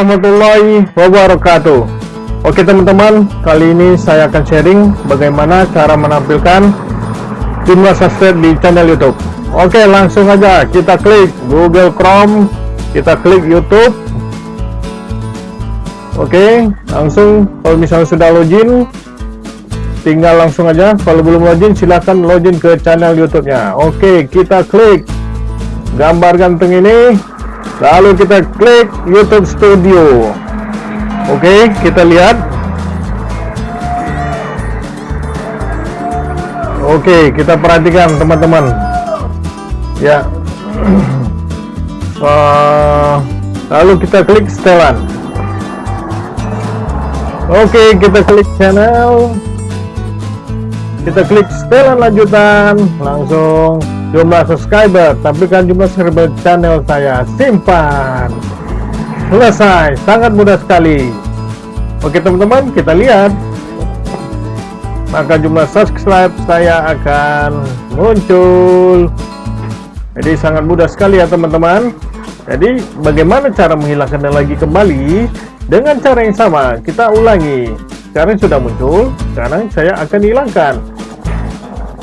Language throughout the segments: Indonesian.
warahmatullahi wabarakatuh. Oke teman-teman kali ini saya akan sharing bagaimana cara menampilkan jumlah subscribe di channel YouTube. Oke langsung aja kita klik Google Chrome kita klik YouTube. Oke langsung kalau misalnya sudah login tinggal langsung aja. Kalau belum login silahkan login ke channel YouTube nya Oke kita klik gambar ganteng ini lalu kita klik YouTube Studio. Oke kita lihat. Oke kita perhatikan teman-teman. Ya. Uh, lalu kita klik setelan. Oke kita klik channel. Kita klik setelan lanjutan. Langsung jumlah subscriber tampilkan jumlah subscriber channel saya simpan. Selesai sangat mudah sekali. Oke teman-teman kita lihat. Maka jumlah subscribe saya akan muncul. Jadi sangat mudah sekali ya teman-teman. Jadi bagaimana cara menghilangkannya lagi kembali? Dengan cara yang sama kita ulangi. Sekarang sudah muncul sekarang saya akan hilangkan.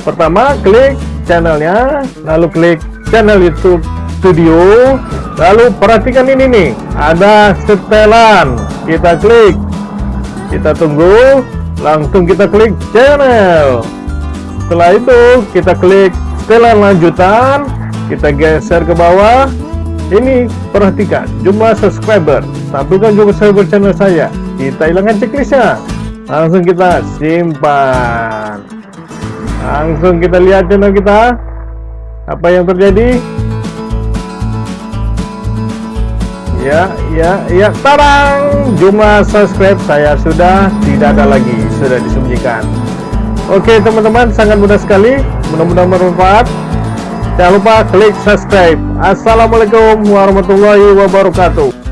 Pertama klik channelnya lalu klik channel YouTube Studio. Lalu perhatikan ini nih ada setelan. Kita klik. Kita tunggu langsung kita klik channel. Setelah itu kita klik setelan lanjutan. Kita geser ke bawah. Ini perhatikan jumlah subscriber. Tampilkan jumlah subscriber channel saya. Kita hilangkan checklistnya. Langsung kita simpan langsung kita lihat channel kita. Apa yang terjadi? Ya ya ya. Tarang jumlah subscribe saya sudah tidak ada lagi. Sudah disembunyikan. Oke teman-teman sangat mudah sekali. Mudah-mudahan bermanfaat. Jangan lupa klik subscribe. Assalamualaikum warahmatullahi wabarakatuh